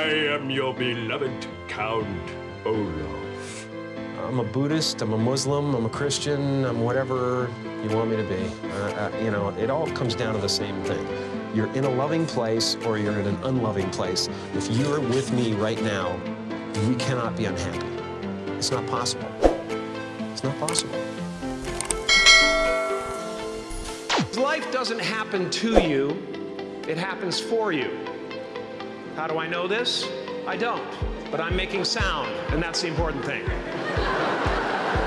I am your beloved Count Olaf. I'm a Buddhist, I'm a Muslim, I'm a Christian, I'm whatever you want me to be. Uh, uh, you know, it all comes down to the same thing. You're in a loving place or you're in an unloving place. If you're with me right now, we cannot be unhappy. It's not possible. It's not possible. Life doesn't happen to you, it happens for you. How do I know this? I don't, but I'm making sound, and that's the important thing.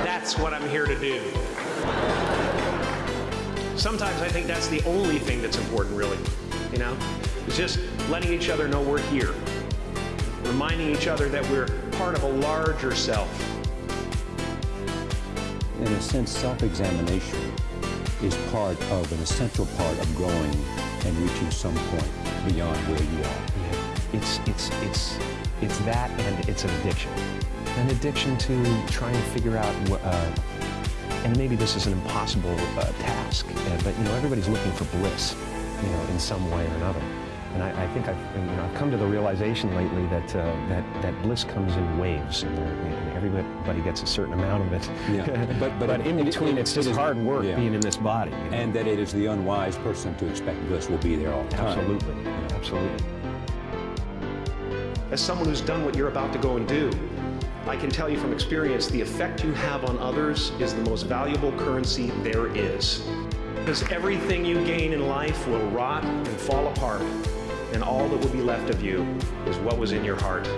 That's what I'm here to do. Sometimes I think that's the only thing that's important, really. You know? It's just letting each other know we're here. Reminding each other that we're part of a larger self. In a sense, self-examination is part of an essential part of growing and reaching some point beyond where you are. Yeah. It's, it's, it's, it's that and it's an addiction. An addiction to trying to figure out what, uh, and maybe this is an impossible uh, task, uh, but you know, everybody's looking for bliss, you know, in some way or another. And I, I think I've, you know, I've come to the realization lately that, uh, that, that bliss comes in waves, and, and, everybody gets a certain amount of it. Yeah. But, but, but in it, between, it, it's just hard work yeah. being in this body. You know? And that it is the unwise person to expect bliss will be there all the time. Absolutely, absolutely. As someone who's done what you're about to go and do, I can tell you from experience, the effect you have on others is the most valuable currency there is. Because everything you gain in life will rot and fall apart and all that will be left of you is what was in your heart.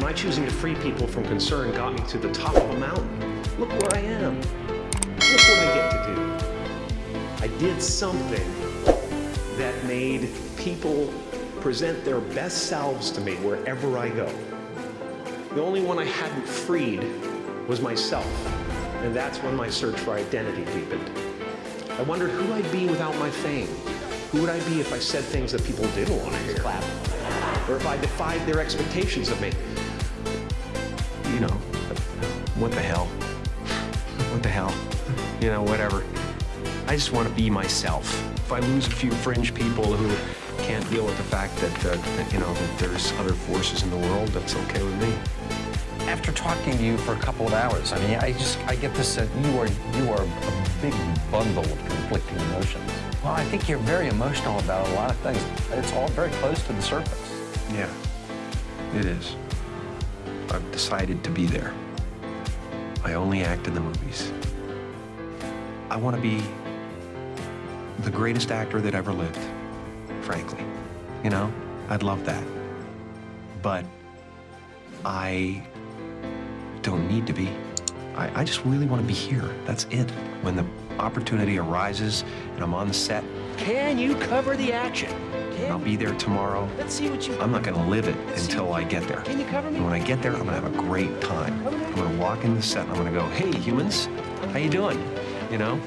My choosing to free people from concern got me to the top of a mountain. Look where I am. Look what I get to do. I did something that made people present their best selves to me wherever I go. The only one I hadn't freed was myself, and that's when my search for identity deepened. I wondered who I'd be without my fame, who would I be if I said things that people didn't want to hear? Clap. Or if I defied their expectations of me? You know, what the hell? What the hell? You know, whatever. I just want to be myself. If I lose a few fringe people who can't deal with the fact that, uh, that, you know, that there's other forces in the world, that's okay with me. After talking to you for a couple of hours, I mean, I just, I get this, that you are, you are a big bundle of conflicting emotions. Well, I think you're very emotional about a lot of things. It's all very close to the surface. Yeah, it is. I've decided to be there. I only act in the movies. I want to be the greatest actor that ever lived, frankly. You know, I'd love that. But I don't need to be. I, I just really want to be here. That's it. When the opportunity arises and I'm on the set, can you cover the action? Can I'll be there tomorrow. Let's see what you. I'm not going to live it until I get there. Can you cover me? And when I get there, I'm going to have a great time. I'm going to walk in the set and I'm going to go, "Hey, humans, how you doing?" You know,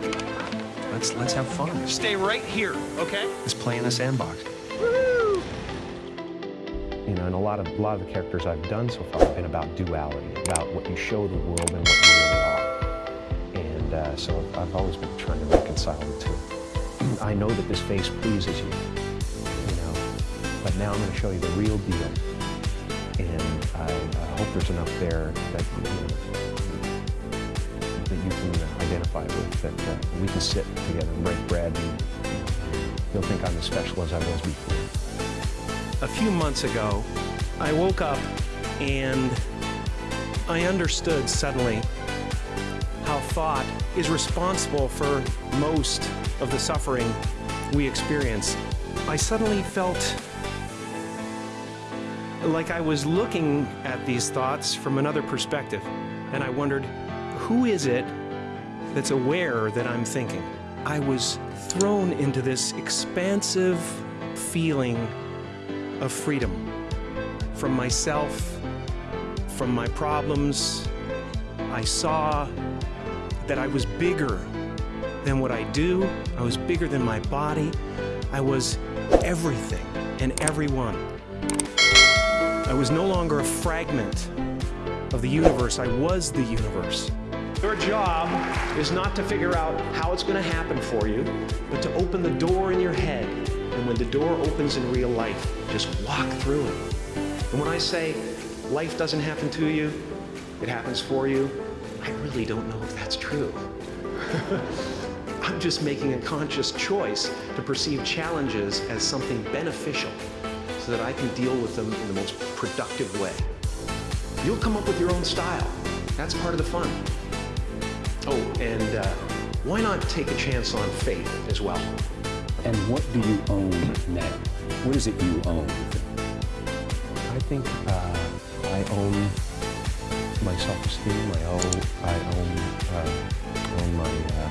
let's let's have fun. Stay right here, okay? Let's play in the sandbox. You know, and a lot of a lot of the characters I've done so far have been about duality, about what you show the world and what you really are. And uh, so I've always been trying to reconcile the two. I know that this face pleases you, you know, but now I'm going to show you the real deal. And I, I hope there's enough there that you, know, that you can identify with, that uh, we can sit together and break bread and you'll think I'm as special as I was before a few months ago, I woke up and I understood suddenly how thought is responsible for most of the suffering we experience. I suddenly felt like I was looking at these thoughts from another perspective, and I wondered, who is it that's aware that I'm thinking? I was thrown into this expansive feeling of freedom from myself, from my problems. I saw that I was bigger than what I do. I was bigger than my body. I was everything and everyone. I was no longer a fragment of the universe. I was the universe. Your job is not to figure out how it's going to happen for you, but to open the door in your head And when the door opens in real life, just walk through it. And when I say life doesn't happen to you, it happens for you, I really don't know if that's true. I'm just making a conscious choice to perceive challenges as something beneficial so that I can deal with them in the most productive way. You'll come up with your own style. That's part of the fun. Oh, and uh, why not take a chance on faith as well? And what do you own now? What is it you own? I think uh, I own my self-esteem. I own, I own, uh, own my, uh,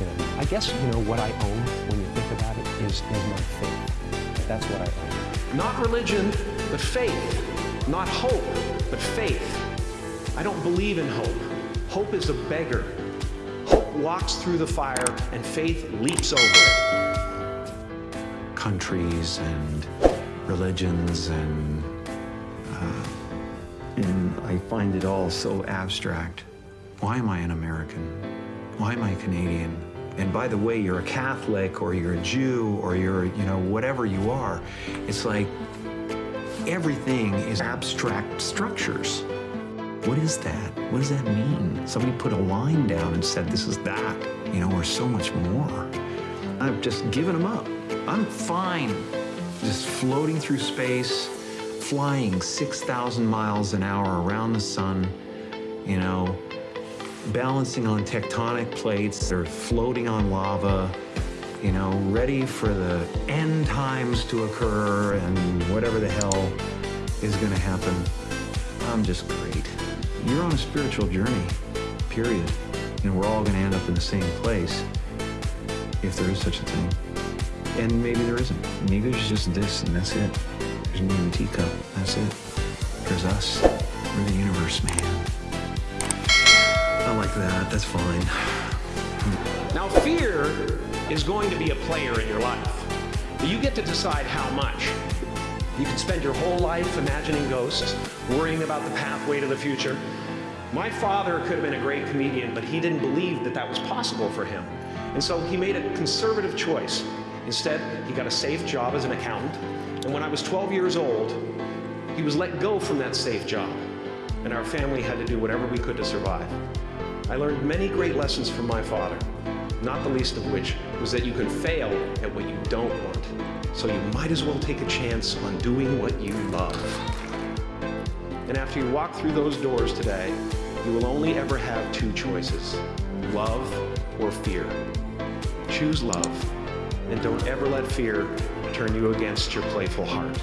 you know, I guess, you know, what I own when you think about it is, is my faith. That's what I own. Not religion, but faith. Not hope, but faith. I don't believe in hope. Hope is a beggar. Hope walks through the fire and faith leaps over it. Countries and religions and, uh, and I find it all so abstract. Why am I an American? Why am I Canadian? And by the way, you're a Catholic or you're a Jew or you're, you know, whatever you are. It's like everything is abstract structures. What is that? What does that mean? Somebody put a line down and said this is that, you know, or so much more. I've just given them up. I'm fine just floating through space, flying 6,000 miles an hour around the sun, you know, balancing on tectonic plates, they're floating on lava, you know, ready for the end times to occur and whatever the hell is going to happen. I'm just great. You're on a spiritual journey, period. And we're all going to end up in the same place, if there is such a thing. And maybe there isn't. Maybe there's just this and that's it. There's me and teacup, that's it. There's us. We're the universe, man. I like that, that's fine. Now fear is going to be a player in your life. You get to decide how much. You could spend your whole life imagining ghosts, worrying about the pathway to the future. My father could have been a great comedian, but he didn't believe that that was possible for him. And so he made a conservative choice. Instead, he got a safe job as an accountant. And when I was 12 years old, he was let go from that safe job. And our family had to do whatever we could to survive. I learned many great lessons from my father, not the least of which was that you can fail at what you don't want. So you might as well take a chance on doing what you love. And after you walk through those doors today, you will only ever have two choices, love or fear. Choose love, and don't ever let fear turn you against your playful heart.